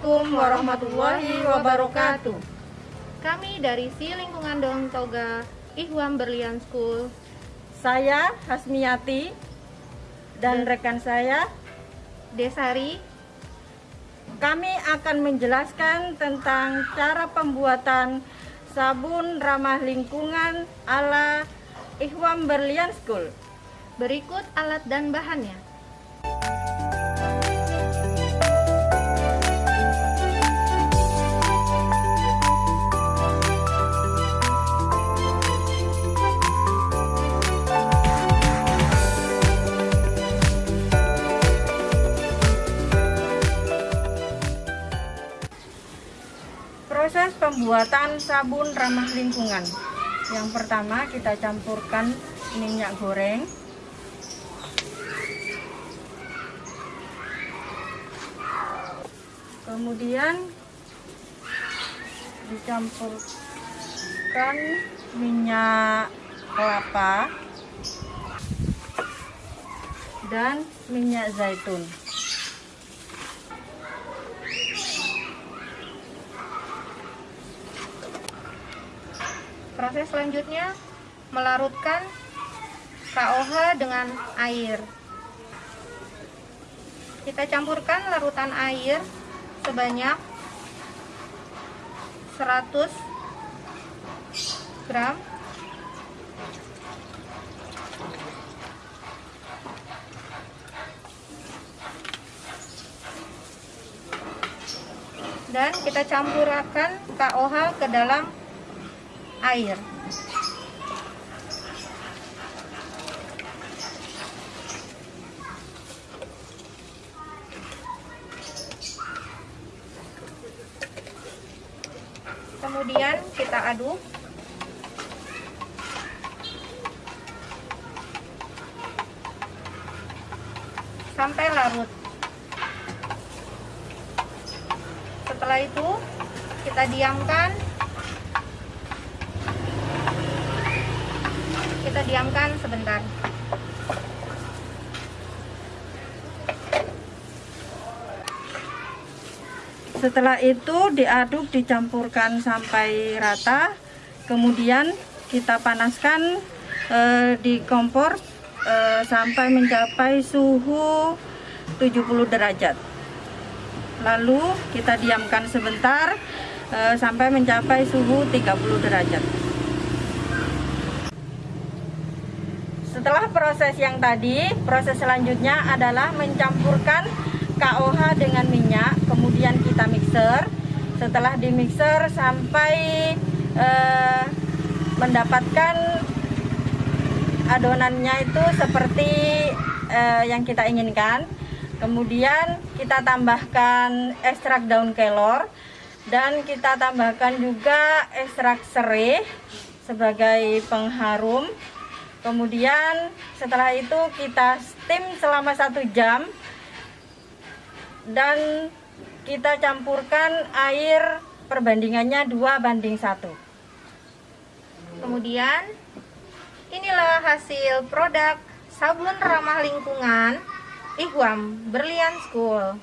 warahmatullahi wabarakatuh. Kami dari Si Lingkungan Daun Toga Ihwam Berlian School. Saya Hasmiyati dan rekan saya Desari. Kami akan menjelaskan tentang cara pembuatan sabun ramah lingkungan ala Ihwam Berlian School. Berikut alat dan bahannya. Proses pembuatan sabun ramah lingkungan. Yang pertama kita campurkan minyak goreng. Kemudian dicampurkan minyak kelapa dan minyak zaitun. Proses selanjutnya melarutkan KOH dengan air. Kita campurkan larutan air sebanyak 100 gram dan kita campurkan KOH ke dalam air. Kemudian kita aduk. Sampai larut. Setelah itu kita diamkan kita diamkan sebentar. Setelah itu diaduk dicampurkan sampai rata. Kemudian kita panaskan eh, di kompor eh, sampai mencapai suhu 70 derajat. Lalu kita diamkan sebentar eh, sampai mencapai suhu 30 derajat Setelah proses yang tadi, proses selanjutnya adalah mencampurkan KOH dengan minyak, kemudian kita mixer. Setelah di mixer sampai eh, mendapatkan adonannya itu seperti eh, yang kita inginkan. Kemudian kita tambahkan ekstrak daun kelor dan kita tambahkan juga ekstrak serai sebagai pengharum kemudian setelah itu kita steam selama satu jam. Dan kita campurkan air perbandingannya dua banding satu. Kemudian inilah hasil produk sabun ramah lingkungan Ihwam Berlian School